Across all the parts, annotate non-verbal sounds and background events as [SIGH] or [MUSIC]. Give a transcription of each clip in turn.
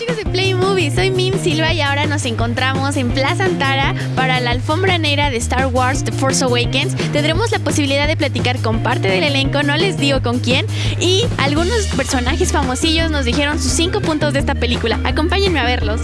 chicos de Play Movie, soy Mim Silva y ahora nos encontramos en Plaza Antara para la alfombra negra de Star Wars The Force Awakens. Tendremos la posibilidad de platicar con parte del elenco, no les digo con quién, y algunos personajes famosillos nos dijeron sus cinco puntos de esta película. Acompáñenme a verlos.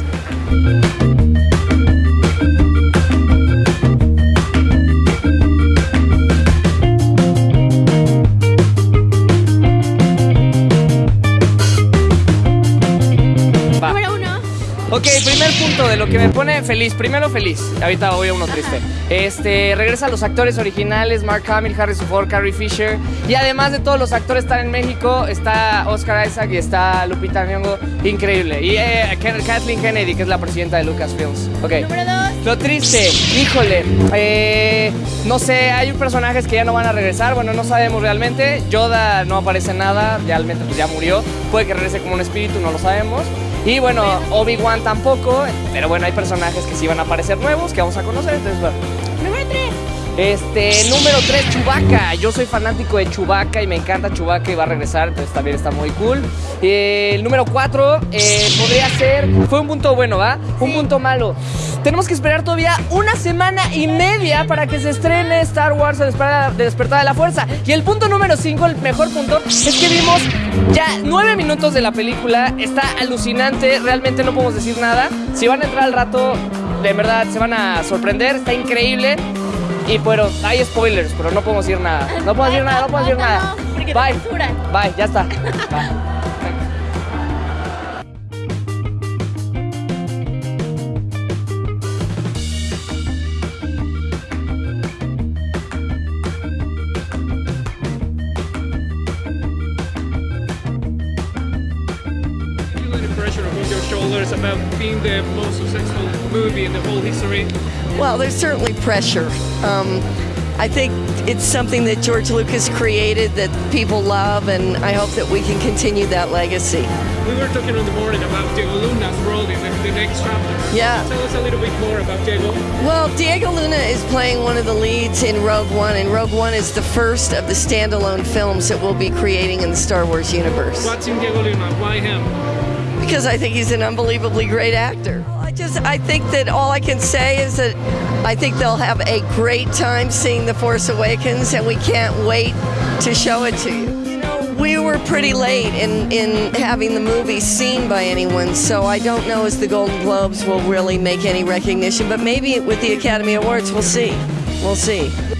Primer punto de lo que me pone feliz. Primero feliz. Ahorita voy a uno triste. Este, regresa a los actores originales, Mark Hamill, Harrison Ford, Carrie Fisher. Y además de todos los actores están en México, está Oscar Isaac y está Lupita Nyong'o. Increíble. Y eh, Kathleen Kennedy, que es la presidenta de Lucasfilms. Ok. Número dos. Lo triste, híjole. Eh, no sé, hay personajes que ya no van a regresar. Bueno, no sabemos realmente. Yoda no aparece nada. Realmente pues ya murió. Puede que regrese como un espíritu, no lo sabemos. Y bueno, Obi-Wan tampoco, pero bueno, hay personajes que sí van a aparecer nuevos que vamos a conocer, entonces bueno. Número 3. Este, número 3, Chewbacca. Yo soy fanático de Chewbacca y me encanta Chewbacca y va a regresar, entonces también está muy cool. Eh, el número 4 eh, podría ser, fue un punto bueno, ¿va? Un punto malo. Tenemos que esperar todavía una semana y media para que se estrene Star Wars El despertar de la fuerza. Y el punto número 5, el mejor punto, es que vimos ya 9 minutos de la película. Está alucinante, realmente no podemos decir nada. Si van a entrar al rato, de verdad se van a sorprender, está increíble. Y bueno, hay spoilers, pero no podemos decir nada. No podemos decir nada, no podemos decir nada. Bye. Bye, ya está. Bye. [LAUGHS] shoulders about being the most successful movie in the whole history? Well, there's certainly pressure. Um, I think it's something that George Lucas created that people love, and I hope that we can continue that legacy. We were talking in the morning about Diego Luna's role in the, the next chapter. Yeah. Tell us a little bit more about Diego. Well, Diego Luna is playing one of the leads in Rogue One, and Rogue One is the first of the standalone films that we'll be creating in the Star Wars universe. What's in Diego Luna? Why him? Because I think he's an unbelievably great actor. I just I think that all I can say is that I think they'll have a great time seeing The Force Awakens and we can't wait to show it to you. You know, we were pretty late in in having the movie seen by anyone, so I don't know as the Golden Globes will really make any recognition, but maybe with the Academy Awards we'll see. We'll see.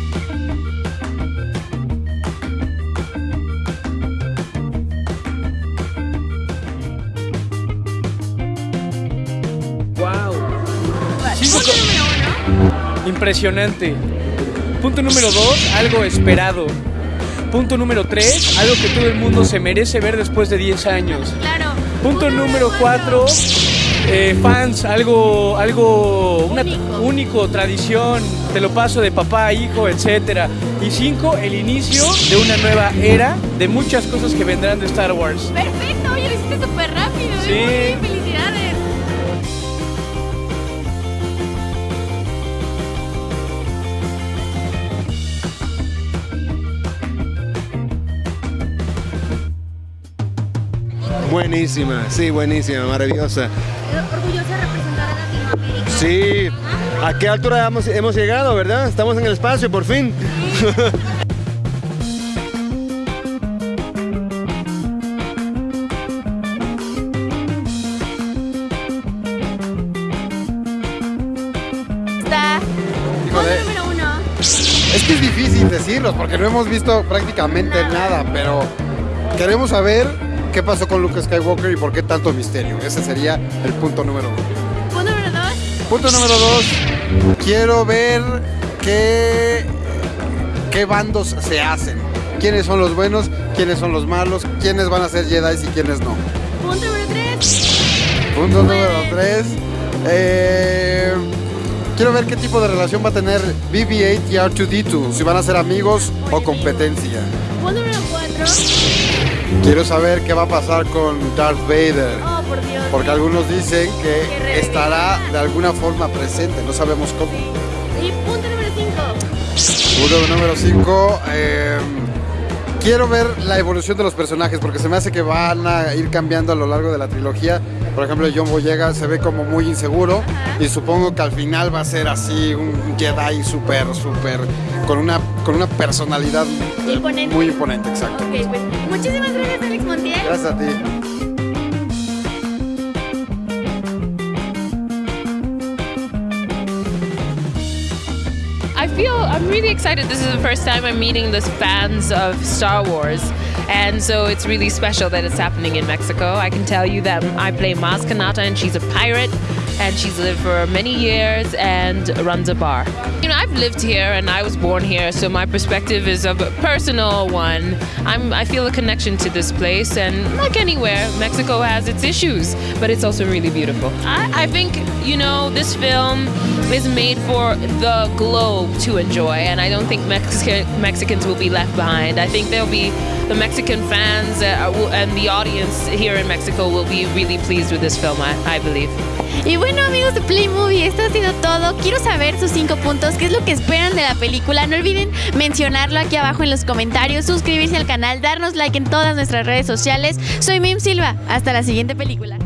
Impresionante. Punto número dos, algo esperado. Punto número tres, algo que todo el mundo se merece ver después de 10 años. Claro. Punto número cuatro, eh, fans, algo, algo único. tradición, te lo paso de papá a hijo, etc. Y cinco, el inicio de una nueva era de muchas cosas que vendrán de Star Wars. Perfecto, oye, lo hiciste súper rápido. ¿eh? Sí. Buenísima, sí, buenísima, maravillosa. Orgullosa de representar a Latinoamérica. Sí, ¿a qué altura hemos, hemos llegado, verdad? Estamos en el espacio, por fin. [LAUGHS] Está. número uno. Es que es difícil decirlos porque no hemos visto prácticamente nada pero queremos saber qué pasó con Luke Skywalker y por qué tanto misterio. Ese sería el punto número uno. Punto número dos. Punto número dos. Quiero ver qué, qué bandos se hacen. ¿Quiénes son los buenos? ¿Quiénes son los malos? ¿Quiénes van a ser Jedi y quiénes no? Punto número tres. Punto número tres. Eh, quiero ver qué tipo de relación va a tener BB-8 y R2-D2. Si van a ser amigos o competencia. Punto número cuatro. Quiero saber qué va a pasar con Darth Vader. Oh, por Dios. Porque algunos dicen que estará de alguna forma presente, no sabemos cómo. Y punto número 5. Punto número 5. Eh, quiero ver la evolución de los personajes porque se me hace que van a ir cambiando a lo largo de la trilogía. Por ejemplo, John Boyega se ve como muy inseguro y supongo que al final va a ser así un Jedi súper, súper, con una, con una personalidad Imponente. muy imponente, exacto. Ok, pues muchísimas gracias, Alex Montiel. Gracias a ti. Feel I'm really excited. This is the first time I'm meeting the fans of Star Wars. And so it's really special that it's happening in Mexico. I can tell you that I play Maz Kanata and she's a pirate and she's lived for many years and runs a bar. You know, I've lived here and I was born here, so my perspective is a personal one. I'm, I feel a connection to this place, and like anywhere, Mexico has its issues, but it's also really beautiful. I, I think, you know, this film is made for the globe to enjoy, and I don't think Mexican, Mexicans will be left behind. I think there'll be the Mexican fans uh, and the audience here in Mexico will be really pleased with this film, I, I believe. Y bueno amigos de Play Movie, esto ha sido todo. Quiero saber sus cinco puntos, qué es lo que esperan de la película. No olviden mencionarlo aquí abajo en los comentarios, suscribirse al canal, darnos like en todas nuestras redes sociales. Soy Mim Silva, hasta la siguiente película.